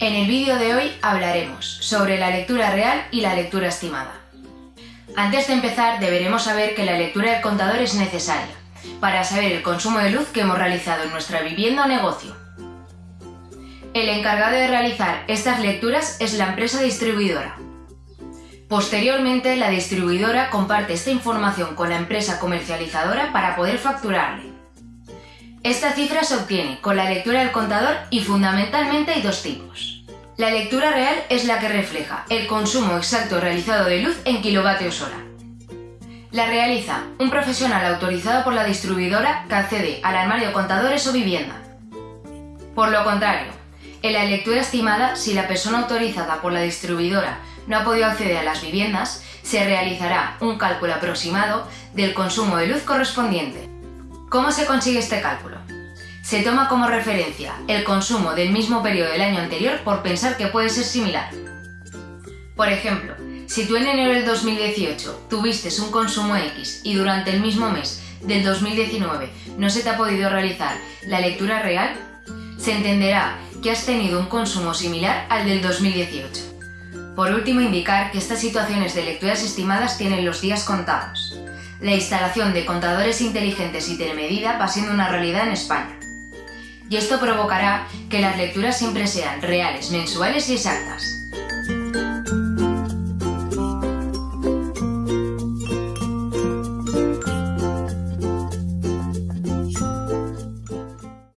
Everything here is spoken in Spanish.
En el vídeo de hoy hablaremos sobre la lectura real y la lectura estimada. Antes de empezar deberemos saber que la lectura del contador es necesaria para saber el consumo de luz que hemos realizado en nuestra vivienda o negocio. El encargado de realizar estas lecturas es la empresa distribuidora. Posteriormente, la distribuidora comparte esta información con la empresa comercializadora para poder facturarle. Esta cifra se obtiene con la lectura del contador y fundamentalmente hay dos tipos. La lectura real es la que refleja el consumo exacto realizado de luz en kilovatios hora. La realiza un profesional autorizado por la distribuidora que accede al armario contadores o vivienda. Por lo contrario, en la lectura estimada, si la persona autorizada por la distribuidora no ha podido acceder a las viviendas, se realizará un cálculo aproximado del consumo de luz correspondiente. ¿Cómo se consigue este cálculo? Se toma como referencia el consumo del mismo periodo del año anterior por pensar que puede ser similar. Por ejemplo, si tú en enero del 2018 tuviste un consumo X y durante el mismo mes del 2019 no se te ha podido realizar la lectura real, se entenderá que has tenido un consumo similar al del 2018. Por último, indicar que estas situaciones de lecturas estimadas tienen los días contados. La instalación de contadores inteligentes y telemedida va siendo una realidad en España. Y esto provocará que las lecturas siempre sean reales, mensuales y exactas.